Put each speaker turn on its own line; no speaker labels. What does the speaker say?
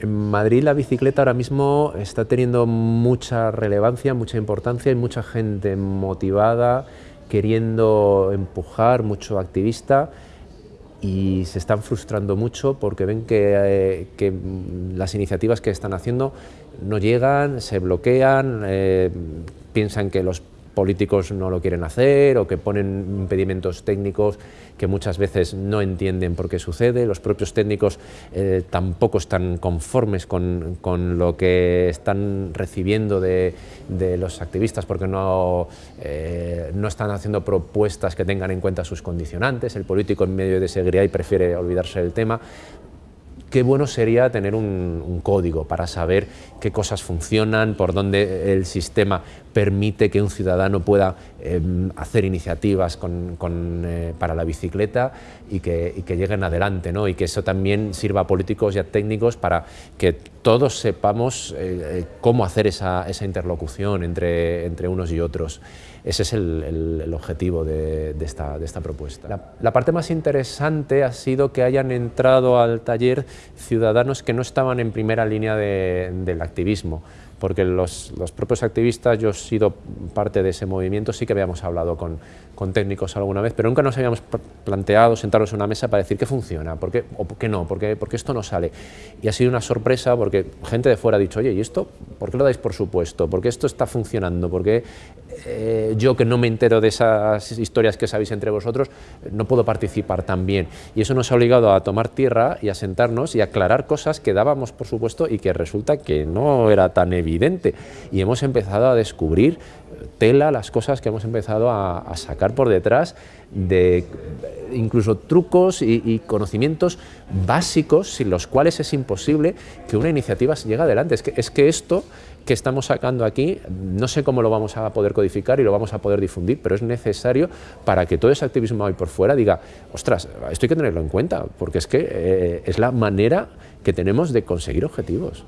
En Madrid la bicicleta ahora mismo está teniendo mucha relevancia, mucha importancia, hay mucha gente motivada, queriendo empujar, mucho activista y se están frustrando mucho porque ven que, eh, las iniciativas que están haciendo no llegan, se bloquean, eh, piensan que los políticos no lo quieren hacer o que ponen impedimentos técnicos que muchas veces no entienden por qué sucede, los propios técnicos eh, tampoco están conformes con, lo que están recibiendo de, los activistas porque no, eh, no están haciendo propuestas que tengan en cuenta sus condicionantes, el político en medio de ese y prefiere olvidarse del tema, qué bueno sería tener un, código para saber qué cosas funcionan, por dónde el sistema permite que un ciudadano pueda em, hacer iniciativas eh, para la bicicleta y que, lleguen adelante, ¿no? y que eso también sirva a políticos y a técnicos para que todos sepamos eh, eh, cómo hacer esa, interlocución entre, entre unos y otros. Ese es el, objetivo de, esta, propuesta. La, parte más interesante ha sido que hayan entrado al taller ciudadanos que no estaban en primera línea del activismo porque los, propios activistas, yo sido parte de ese movimiento, sí que habíamos hablado con, técnicos alguna vez, pero nunca nos habíamos planteado sentarnos en una mesa para decir qué funciona, por qué, o por qué no, por qué, esto no sale. Y ha sido una sorpresa porque gente de fuera ha dicho, oye, ¿y esto por qué lo dais por supuesto? ¿Por qué esto está funcionando? ¿Por qué eh, yo que no me entero de esas historias que sabéis entre vosotros, no puedo participar también? Y eso nos ha obligado a tomar tierra y a sentarnos y aclarar cosas que dábamos por supuesto y que resulta que no era tan evidente evidente y hemos empezado a descubrir tela las cosas que hemos empezado a, sacar por detrás de incluso trucos y, conocimientos básicos sin los cuales es imposible que una iniciativa llegue adelante. Es que, es que esto que estamos sacando aquí, no sé cómo lo vamos a poder codificar y lo vamos a poder difundir, pero es necesario para que todo ese activismo ahí por fuera diga, ostras, esto hay que tenerlo en cuenta, porque es que eh, es la manera que tenemos de conseguir objetivos.